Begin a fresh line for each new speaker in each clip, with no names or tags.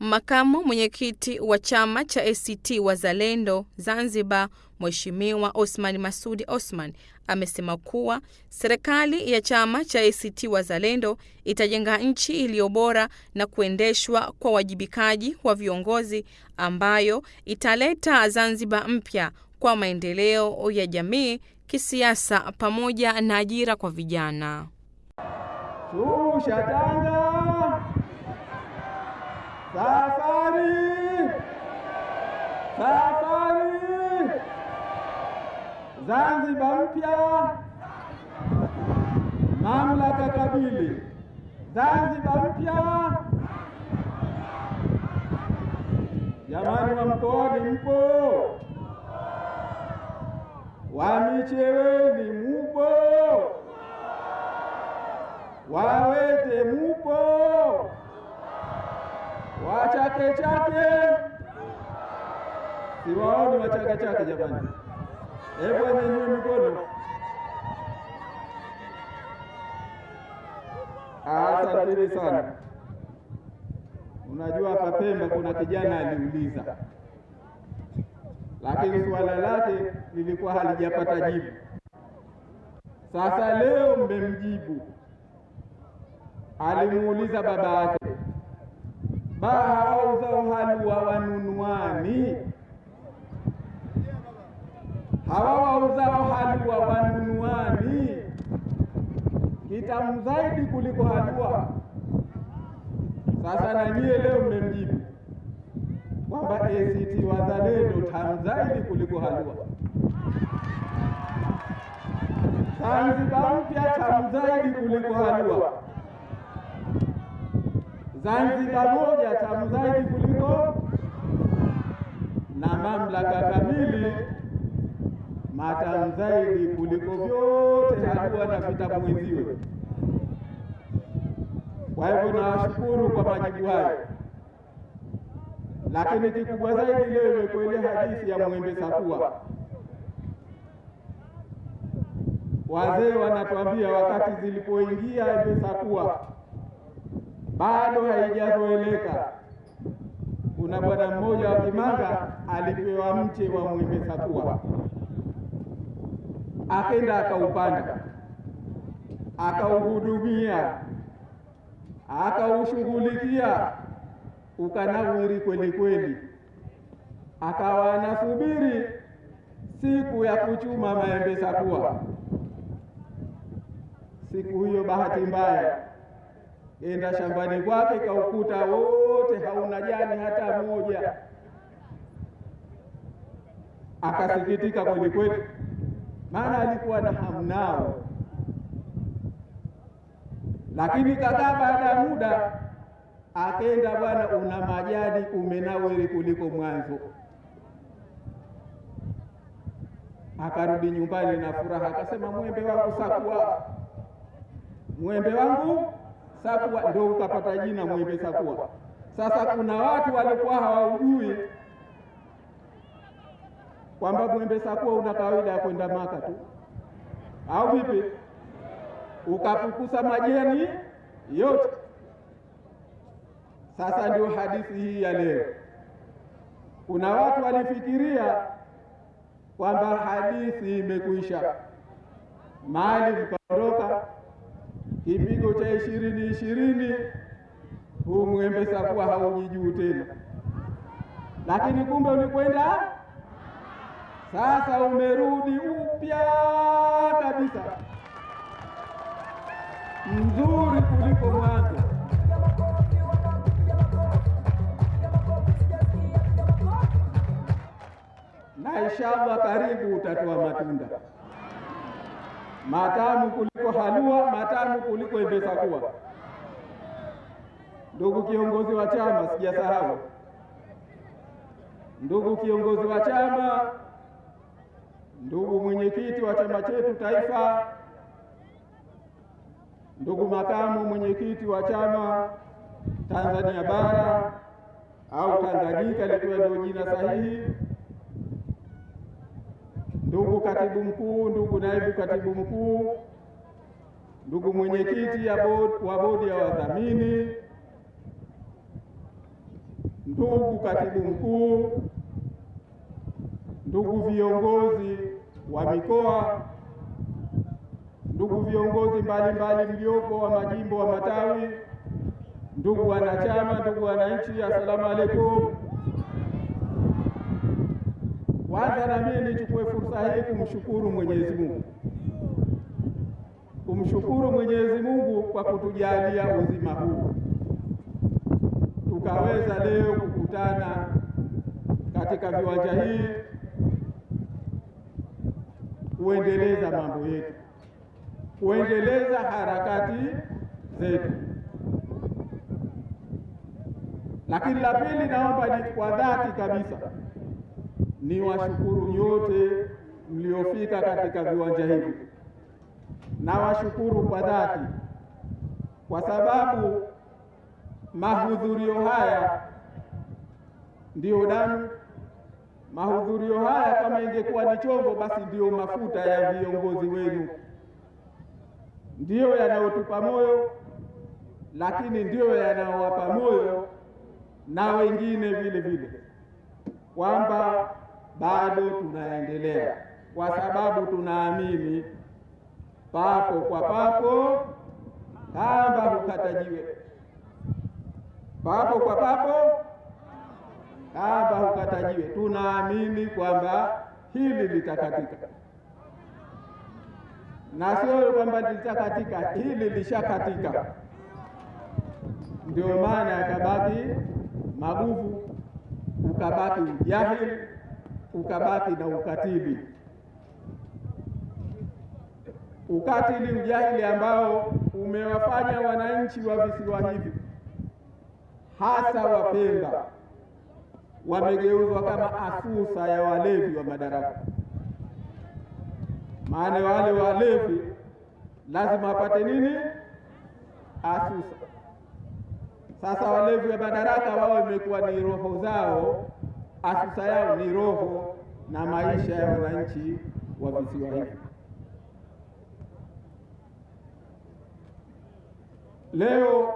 Makamu mwenyekiti wa chama cha ACT Wazalendo Zanzibar, Mheshimiwa Osman Masudi Osman amesema kuwa serikali ya chama cha ACT Wazalendo itajenga nchi iliyo bora na kuendeshwa kwa wajibikaji wa viongozi ambayo italeta Zanzibar mpya kwa maendeleo ya jamii, kisiasa pamoja na ajira kwa vijana.
Shusha tanga, safari, safari, Zanzibar mpya, mamlaka kabili, Zanzibar mpya. Jamani wa mkoani mpo, wa Micheweni mupo? Wawete mupo, wachake chake siwaoni, wachake chake jamani, hebu anyanyue mikono. Asanteni sana. Unajua hapa Pemba kuna kijana aliuliza, lakini suala lake lilikuwa halijapata jibu. Sasa leo mmemjibu alimuuliza baba yake, baa hawauzao wanunuani? Hawa wauzao halua wanunuani kitamu zaidi kuliko halua. Sasa na nyie leo mmemjibu kwamba ACT Wazalendo tamu zaidi kuliko halua. Zanzibar mpya tamu zaidi kuliko halua. Zanzibar moja tamu zaidi kuliko na mamlaka kamili matamu zaidi kuliko vyote hatua na vitabu mwenziwe. Kwa hivyo nawashukuru kwa majibu hayo, lakini kikubwa zaidi leo imekuwa ile hadithi ya Mwembe Sakua. Wazee wanatuambia wakati zilipoingia Embe Sakua bado haijazoeleka. Kuna bwana mmoja wa Kimanga alipewa mche wa Mwembe Sakua, akenda akaupanda, akauhudumia, akaushughulikia, ukanawiri kweli kweli, akawa anasubiri siku ya kuchuma maembe Sakua. Siku hiyo bahati mbaya enda shambani kwake kaukuta wote hauna jani hata moja. Akasikitika kweli kweli, maana alikuwa na hamu nao. Lakini kadhaa baada ya muda akenda, bwana, una majani umenawiri kuliko mwanzo. Akarudi nyumbani na furaha, akasema mwembe wangu sakuwa, mwembe wangu Sakua ndio ukapata jina Mwembe Sakuwa. Sasa kuna watu walikuwa hawaujui kwamba Mwembe Sakuwa una kawaida ya kwenda Maka tu, au vipi? Ukapukusa majani yote. Sasa ndio hadithi hii ya leo. Kuna watu walifikiria kwamba hadithi imekwisha, mali mkaondoka kipigo cha ishirini ishirini, huu Mwembe Sakua haujijuu tena, lakini kumbe ulikwenda. Sasa, umerudi upya kabisa, mzuri kuliko mwanzo. Na inshallah karibu utatoa matunda matamu kuliko halua, matamu kuliko Embe Sakua. Ndugu kiongozi wa chama, sijasahau. Ndugu kiongozi wa chama, ndugu mwenyekiti wa chama chetu taifa, ndugu makamu mwenyekiti wa chama Tanzania bara au Tanganyika likiwa ndio jina sahihi, ndugu katibu mkuu, ndugu naibu katibu mkuu, ndugu mwenyekiti wa bodi ya wadhamini, ndugu katibu mkuu, ndugu viongozi wa mikoa, ndugu viongozi mbalimbali mliopo wa majimbo wa matawi, ndugu wanachama, ndugu wananchi, assalamu alaikum. Kwanza na mimi nichukue fursa hii kumshukuru Mwenyezi Mungu, kumshukuru Mwenyezi Mungu kwa kutujalia uzima huu tukaweza leo kukutana katika viwanja hii kuendeleza mambo yetu, kuendeleza harakati zetu. Lakini la pili, naomba ni kwa dhati kabisa ni washukuru nyote mliofika katika viwanja hivi, na washukuru kwa dhati kwa sababu mahudhurio haya ndiyo damu. Mahudhurio haya kama ingekuwa ni chombo, basi ndiyo mafuta ya viongozi wenu, ndiyo yanayotupa moyo, lakini ndiyo yanayowapa moyo na wengine vile vile, kwamba bado tunaendelea, kwa sababu tunaamini papo kwa papo kamba hukatajiwe, papo kwa papo kamba hukatajiwe. Tunaamini kwamba hili litakatika, na sio kwamba litakatika, hili lishakatika. Ndio maana yakabaki maguvu, ukabaki ujahili, ukabaki na ukatili. Ukatili, ujahili ambao umewafanya wananchi wa visiwa hivi hasa Wapemba wamegeuzwa kama asusa ya walevi wa madaraka. Maana wale walevi lazima wapate nini? Asusa. Sasa walevi wa madaraka wao imekuwa ni roho zao, asusa yao ni roho na maisha ya wananchi wa visiwa hivi. Leo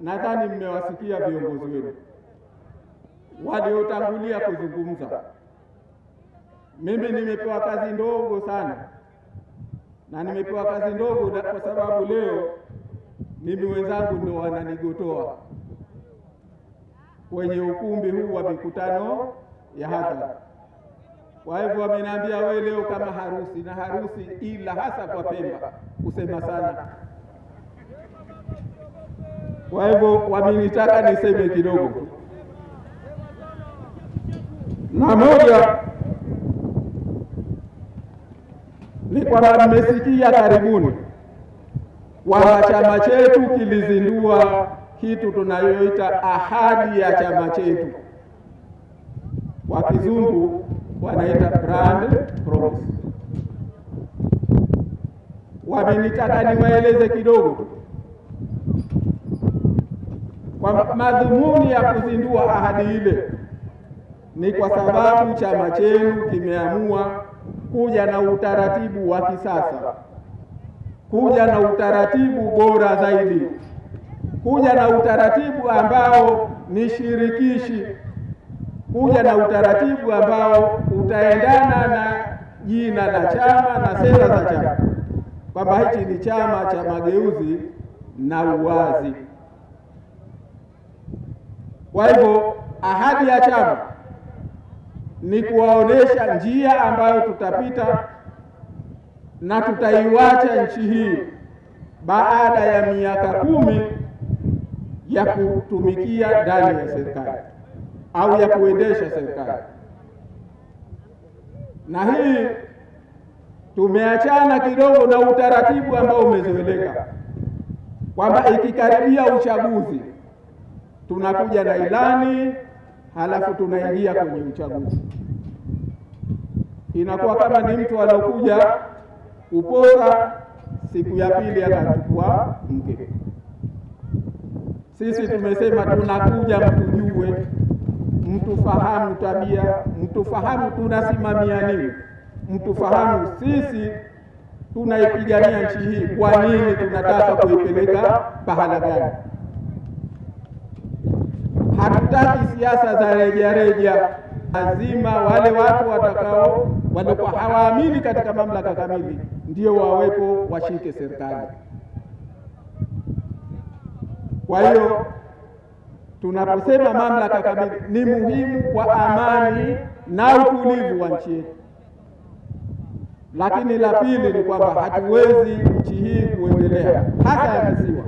nadhani mmewasikia viongozi wenu waliotangulia kuzungumza. Mimi nimepewa kazi ndogo sana, na nimepewa kazi ndogo kwa sababu leo mimi wenzangu ndio wananigotoa kwenye ukumbi huu wa mikutano ya hadhara. Kwa hivyo wameniambia wewe leo kama harusi na harusi, ila hasa kwa Pemba kusema sana. Kwa hivyo wamenitaka niseme kidogo, na moja ni kwamba mmesikia karibuni kwamba chama chetu kilizindua kitu tunayoita ahadi ya chama chetu, kwa kizungu wanaita brand promise. Wamenitaka niwaeleze kidogo kwa madhumuni ya kuzindua ahadi ile ni kwa sababu chama chenu kimeamua kuja na utaratibu wa kisasa, kuja na utaratibu bora zaidi, kuja na utaratibu ambao ni shirikishi, kuja na utaratibu ambao utaendana na jina la chama na sera za chama, kwamba hichi ni chama cha mageuzi na uwazi. Kwa hivyo ahadi ya chama ni kuwaonesha njia ambayo tutapita na tutaiwacha nchi hii baada ya miaka kumi ya kutumikia ndani ya serikali au ya kuendesha serikali. Na hii tumeachana kidogo na utaratibu ambao umezoeleka kwamba ikikaribia uchaguzi tunakuja na ilani halafu tunaingia kwenye uchaguzi. Inakuwa kama ni mtu anaokuja kupora, siku ya pili akachukua mke. Sisi tumesema tunakuja mtujue, mtufahamu tabia, mtufahamu tunasimamia nini, mtufahamu sisi tunaipigania nchi hii, kwa nini tunataka kuipeleka pahala gani hatutaki siasa za rejareja. Lazima wale watu watakao walikuwa hawaamini katika mamlaka kamili ndio wawepo washike serikali. Kwa hiyo tunaposema mamlaka kamili ni muhimu kwa amani na utulivu wa nchi yetu, lakini la pili ni kwamba hatuwezi nchi hii kuendelea hasa ya visiwa.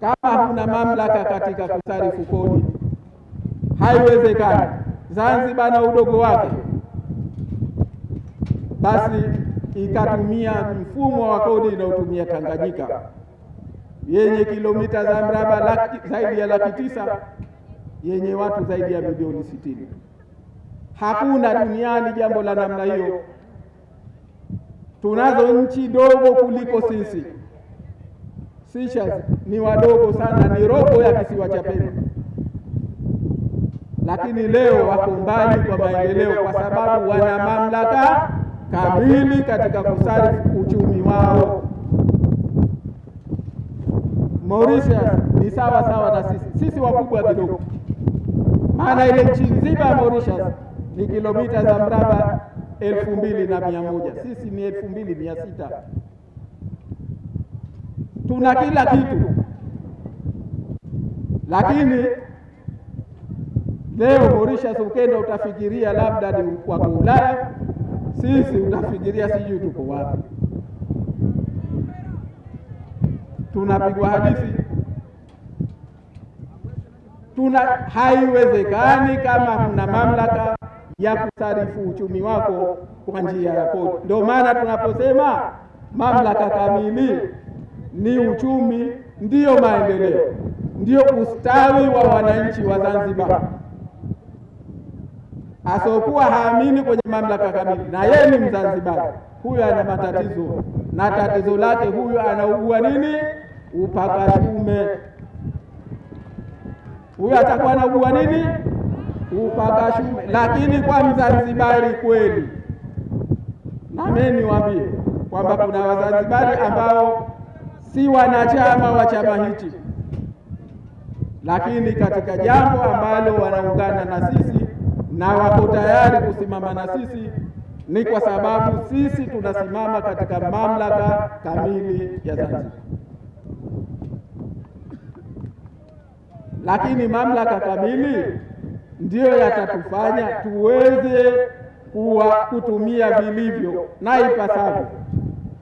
kama huna mamlaka katika kusarifu kodi. Haiwezekani. Zanzibar na udogo wake, basi ikatumia mfumo wa kodi inayotumia Tanganyika yenye kilomita za mraba laki, zaidi ya laki tisa yenye watu zaidi ya milioni sitini. Hakuna duniani jambo la namna hiyo. Tunazo nchi dogo kuliko sisi. Seychelles ni wadogo sana, ni robo ya kisiwa cha Pemba, lakini leo wako mbali kwa maendeleo kwa sababu wana mamlaka kamili katika kusarifu uchumi wao. Mauritius ni sawa sawa na sisi, sisi wakubwa kidogo, maana ile nchi nzima ya Mauritius ni kilomita za mraba elfu mbili na mia moja. Sisi ni elfu mbili mia sita. Tuna kila kitu, lakini leo Mauritius ukenda utafikiria labda ni kwa Ulaya, sisi utafikiria sijui tuko wapi. Tunapigwa hadithi tuna haiwezekani kama mna mamlaka ya kusarifu uchumi wako kwa njia ya kodi. Ndio maana tunaposema mamlaka kamili ni uchumi, ndiyo maendeleo, ndiyo ustawi wa wananchi wa Zanzibar. Asiokuwa haamini kwenye mamlaka kamili na yeye ni Mzanzibari, huyo ana matatizo, na tatizo lake huyo anaugua nini? Upakashume. Huyo atakuwa anaugua nini? Upakashume. Lakini kwa Mzanzibari kweli, nami niwaambie kwamba kuna Wazanzibari ambao si wanachama wa chama hichi, lakini katika jambo ambalo wanaungana na sisi na wako tayari kusimama na sisi ni kwa sababu sisi tunasimama katika mamlaka kamili ya Zanzibar. Lakini mamlaka kamili ndiyo yatatufanya tuweze kuwa kutumia vilivyo na ipasavyo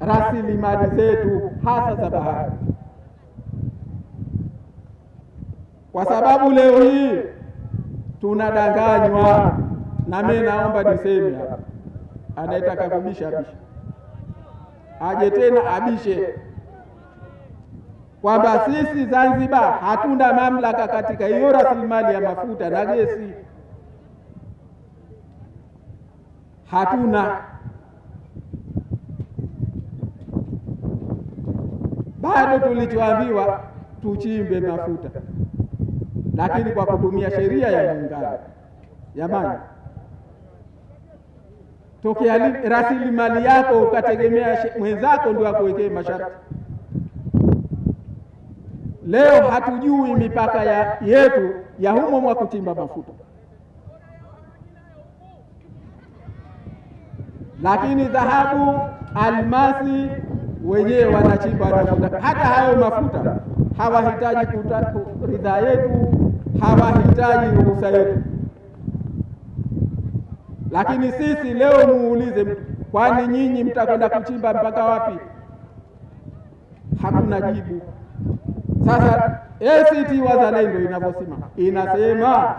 rasilimali zetu hasa za bahari, kwa sababu leo hii tunadanganywa. Na mimi naomba niseme hapa, anayetaka kubisha abishe, aje tena abishe kwamba sisi Zanzibar hatuna mamlaka katika hiyo rasilimali ya mafuta na gesi, hatuna. Bado tulichoambiwa tuchimbe mafuta, lakini kwa kutumia sheria ya Muungano. Jamani, tokea rasilimali yako ukategemea mwenzako ndio akuwekee masharti. Leo hatujui mipaka ya yetu ya humo mwa kuchimba mafuta, lakini dhahabu, almasi wenyewe wanachimba wanafuta. Hata hayo mafuta hawahitaji ridhaa yetu, hawahitaji ruhusa yetu. Lakini sisi leo muulize, kwani nyinyi mtakwenda kuchimba mpaka wapi? Hakuna jibu. Sasa ACT Wazalendo inavyosema inasema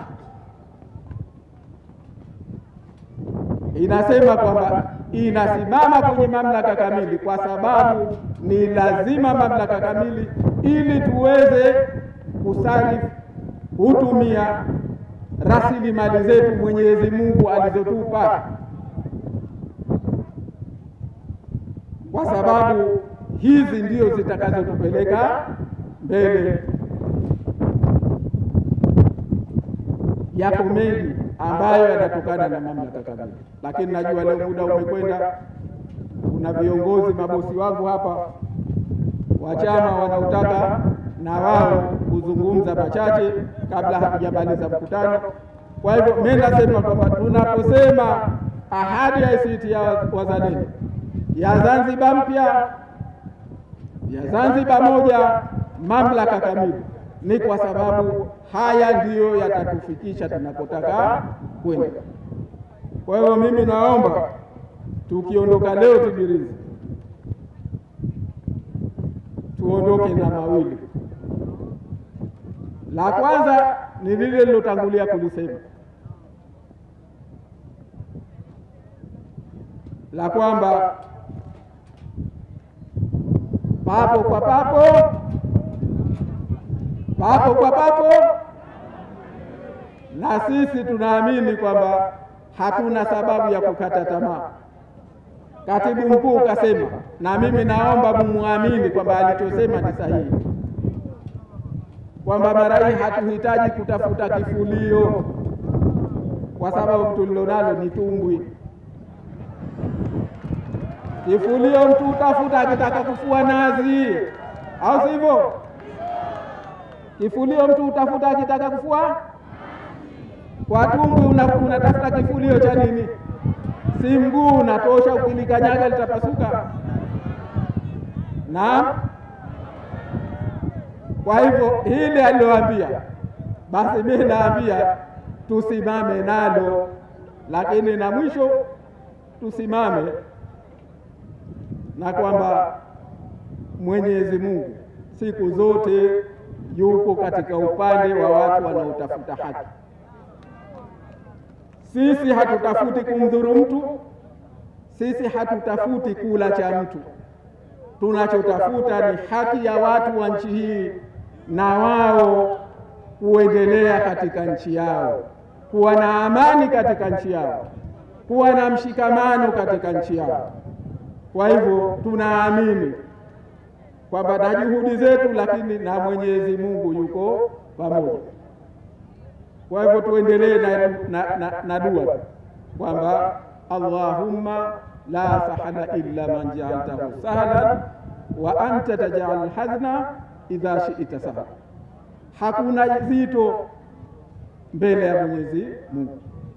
inasema kwamba inasimama kwenye mamlaka kamili, kwa sababu ni lazima mamlaka kamili ili tuweze kusarifu hutumia rasilimali zetu Mwenyezi Mungu alizotupa, kwa sababu hizi ndio zitakazotupeleka mbele. yapo mengi ambayo yanatokana na mamlaka kamili, lakini najua leo muda umekwenda. Kuna viongozi mabosi wangu hapa. wa chama wanaotaka na wao kuzungumza machache kabla hatujamaliza mkutano. Kwa hivyo mimi nasema kwamba tunaposema ahadi ya ACT ya Wazalendo. ya Zanzibar mpya ya Zanzibar moja, mamlaka kamili, ni kwa sababu haya ndiyo yatatufikisha tunakotaka kwenda. Kwa hiyo mimi naomba tukiondoka leo Tibirizi tuondoke na mawili. La kwanza ni lile lilotangulia kulisema la kwamba papo kwa papo, papo kwa papo, na sisi tunaamini kwamba hatuna sababu ya kukata tamaa. Katibu mkuu kasema, na mimi naomba mumwamini kwamba alichosema ni sahihi, kwamba mara hii hatuhitaji kutafuta kifulio, kwa sababu tulilonalo ni tumbwi. Kifulio mtu utafuta akitaka kufua nazi, au sivyo? Kifulio mtu utafuta akitaka kufua kwa tumbwi, unatafuta una kifulio cha nini? Si mguu unatosha, ukilikanyaga litapasuka. Naam. Kwa hivyo hili aliloambia, basi mimi naambia tusimame nalo, lakini na mwisho tusimame na kwamba Mwenyezi Mungu siku zote yuko katika upande wa watu wanaotafuta haki. Sisi hatutafuti kumdhuru mtu, sisi hatutafuti kula cha mtu. Tunachotafuta ni haki ya watu wa nchi hii, na wao kuendelea katika nchi yao, kuwa na amani katika nchi yao, kuwa na mshikamano katika nchi yao. Kwa hivyo tunaamini kwamba na juhudi zetu, lakini na Mwenyezi Mungu yuko pamoja. Kwa hivyo tuendelee na, na, na, na dua. kwamba Allahumma la sahla illa man ja'altahu sahlan wa anta taj'al hazna idha shi'ta sahla, hakuna zito mbele ya Mwenyezi Mungu.